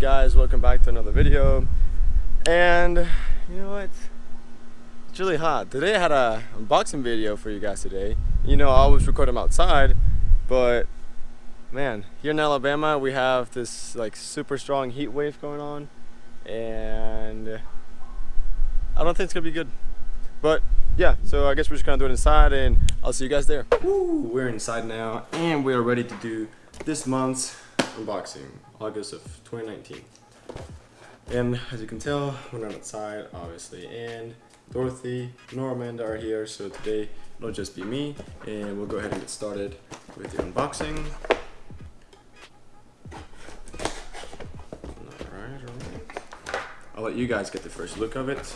guys. Welcome back to another video. And you know what? It's really hot. Today I had a unboxing video for you guys today. You know I always record them outside but man here in Alabama we have this like super strong heat wave going on and I don't think it's gonna be good. But yeah so I guess we're just gonna do it inside and I'll see you guys there. Woo, we're inside now and we are ready to do this month's unboxing August of 2019 and as you can tell we're not outside obviously and Dorothy Normand are here so today it'll just be me and we'll go ahead and get started with the unboxing. Alright alright I'll let you guys get the first look of it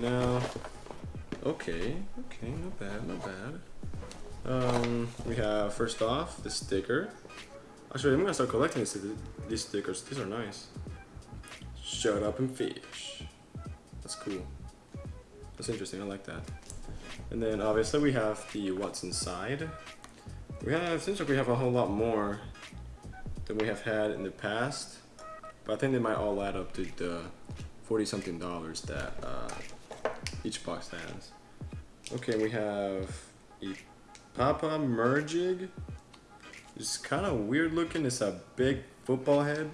now. Okay, okay, not bad, not bad. Um, we have first off the sticker. Actually, I'm gonna start collecting these, these stickers. These are nice. Shut up and fish. That's cool. That's interesting. I like that. And then obviously we have the what's inside. We have seems like we have a whole lot more than we have had in the past, but I think they might all add up to the 40 something dollars that uh, each box has. Okay, we have Papa Mergig. It's kind of weird looking. It's a big football head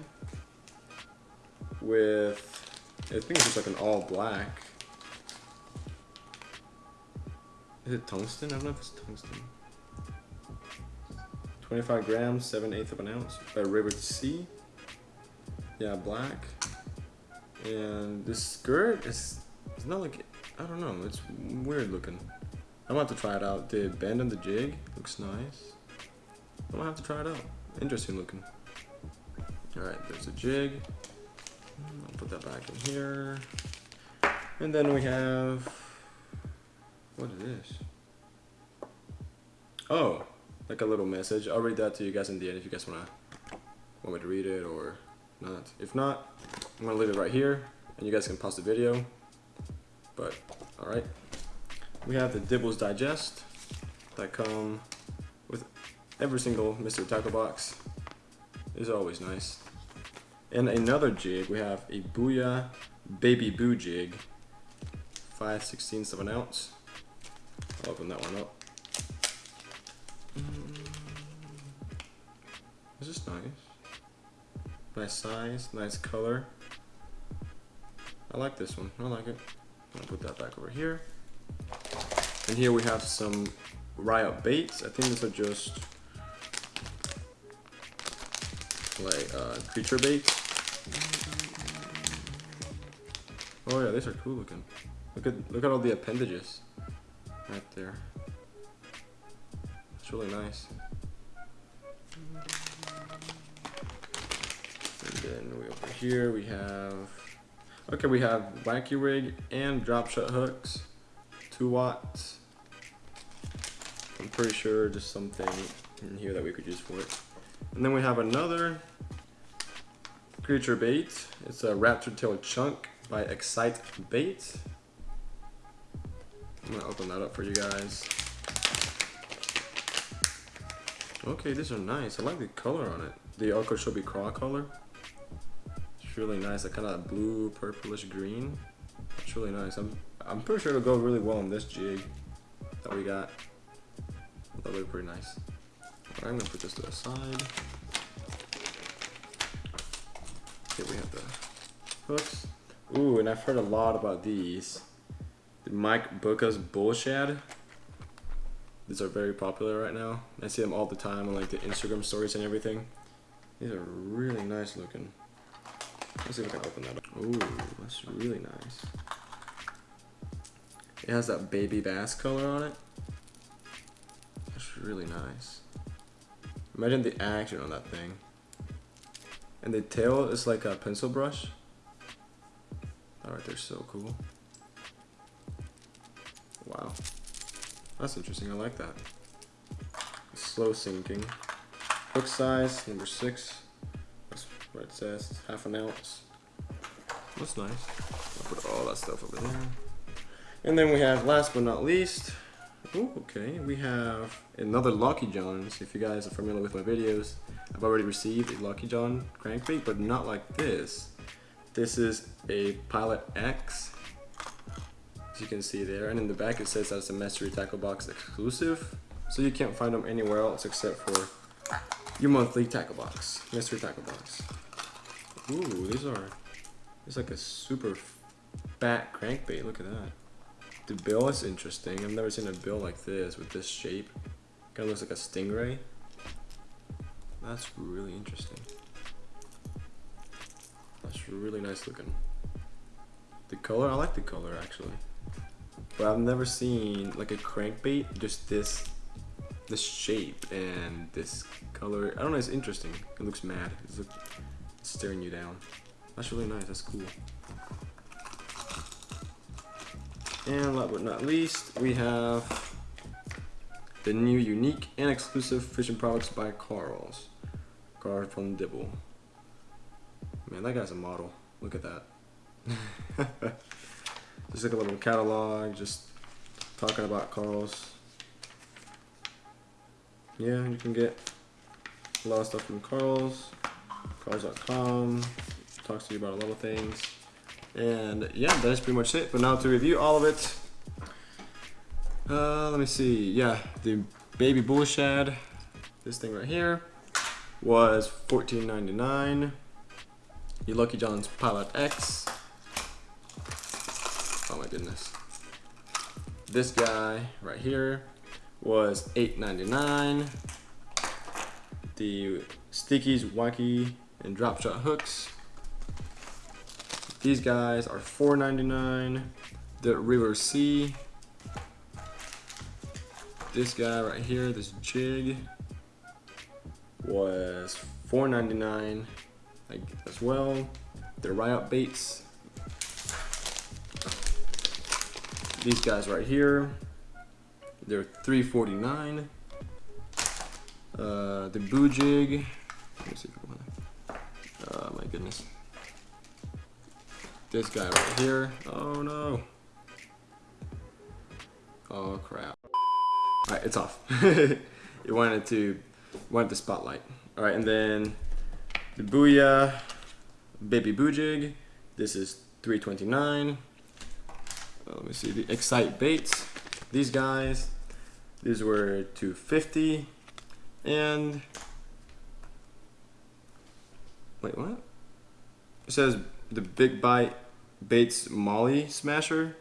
with, I think it's just like an all black. Is it tungsten? I don't know if it's tungsten. 25 grams, 7 eighths of an ounce by River C. Yeah, black. And this skirt is, it's not like I don't know. It's weird looking. I'm about to try it out. The bend on the jig looks nice. I'm gonna have to try it out. Interesting looking. Alright, there's a jig. I'll put that back in here. And then we have... What is this? Oh, like a little message. I'll read that to you guys in the end if you guys wanna want me to read it or not. If not, I'm gonna leave it right here and you guys can pause the video but all right. We have the Dibbles Digest that come with every single Mystery Tackle box. Is always nice. And another jig, we have a Booyah Baby Boo jig, 5 16ths of an ounce. I'll open that one up. Mm. This is nice. Nice size, nice color. I like this one. I like it. I'll put that back over here. And here we have some Riot baits. I think these are just like uh, creature baits. Oh yeah, these are cool looking. Look at look at all the appendages right there. It's really nice. And then we over here we have Okay, we have wacky rig and drop shot hooks, two watts. I'm pretty sure just something in here that we could use for it. And then we have another creature bait. It's a raptor tail chunk by Excite Bait. I'm gonna open that up for you guys. Okay, these are nice. I like the color on it. The Okeechobee Craw color. It's really nice, that kind of blue, purplish green. It's really nice. I'm I'm pretty sure it'll go really well on this jig that we got. That'll look pretty nice. Alright, I'm gonna put this to the side. Here we have the hooks. Ooh, and I've heard a lot about these. The Mike Bucca's Bull Shad. These are very popular right now. I see them all the time on like the Instagram stories and everything. These are really nice looking. Let's see if I can open that up. Ooh, that's really nice. It has that baby bass color on it. That's really nice. Imagine the action on that thing. And the tail is like a pencil brush. Alright, they're so cool. Wow. That's interesting, I like that. Slow sinking. Hook size, number six where it says half an ounce. That's nice. I'll put all that stuff over there. And then we have, last but not least, ooh, okay, we have another Lucky John's. If you guys are familiar with my videos, I've already received a Lucky John crankbait, but not like this. This is a Pilot X, as you can see there. And in the back it says that it's a Mystery Tackle Box exclusive. So you can't find them anywhere else except for your monthly tackle box, mystery tackle box. Ooh, these are, it's like a super fat crankbait, look at that. The bill is interesting, I've never seen a bill like this with this shape. Kinda looks like a stingray. That's really interesting. That's really nice looking. The color, I like the color actually. But I've never seen like a crankbait, just this this shape and this color. I don't know, it's interesting. It looks mad. It's, look, staring you down. That's really nice, that's cool. And last but not least, we have the new unique and exclusive fishing products by Karl's. Karl from Dibble. Man, that guy's a model. Look at that. just like a little catalog, just talking about Karl's. Yeah, you can get a lot of stuff from Karl's, Karl's.com, talks to you about a lot of things. And yeah, that's pretty much it. But now to review all of it, uh, let me see. Yeah, the baby bull shad, this thing right here, was $14.99. Your Lucky John's Pilot X. Oh my goodness. This guy right here was $8.99. The Stickies, Wacky, and Drop Shot hooks. These guys are $4.99. The River Sea. This guy right here, this jig, was $4.99 as well. The Riot baits. These guys right here, they're 349 uh, the boo jig. Let me see Oh my goodness. This guy right here. Oh no. Oh crap. Alright, it's off. it wanted to wanted the spotlight. Alright, and then the Booyah Baby Boo Jig. This is 329. Uh, let me see the Excite Baits. These guys, these were 250 and wait what? It says the Big Bite Baits Molly Smasher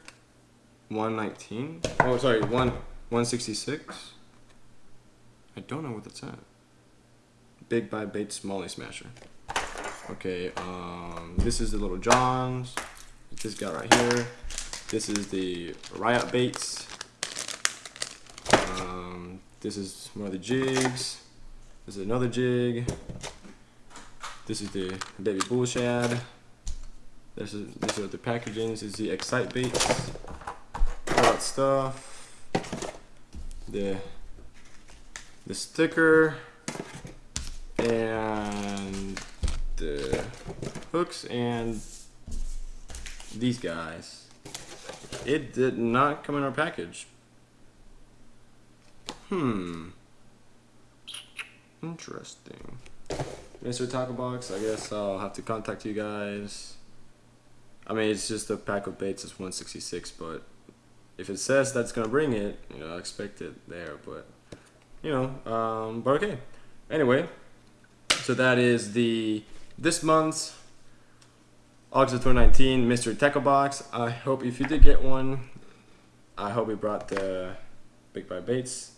119. Oh sorry, 1 166. I don't know what that's at. Big Bite Baits Molly Smasher. Okay, um, this is the Little Johns. This guy right here. This is the Riot Baits this is one of the jigs. This is another jig. This is the baby bull shad. This is these are the packaging. This is the excite baits. All that stuff. The the sticker and the hooks and these guys. It did not come in our package. Hmm. Interesting. Mystery Tackle Box, I guess I'll have to contact you guys. I mean, it's just a pack of baits, it's 166, but if it says that's gonna bring it, you know, I expect it there, but, you know, um, but okay. Anyway, so that is the, this month's August of 2019 Mystery Tackle Box. I hope if you did get one, I hope we brought the Big Bite Baits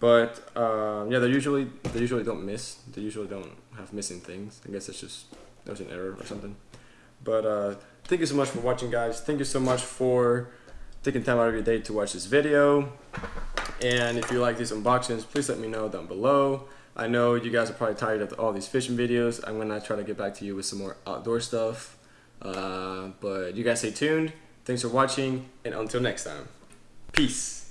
but um, yeah, they usually they usually don't miss. They usually don't have missing things. I guess it's just there was an error or something. But uh, thank you so much for watching, guys. Thank you so much for taking time out of your day to watch this video. And if you like these unboxings, please let me know down below. I know you guys are probably tired of all these fishing videos. I'm gonna try to get back to you with some more outdoor stuff. Uh, but you guys stay tuned. Thanks for watching, and until next time, peace.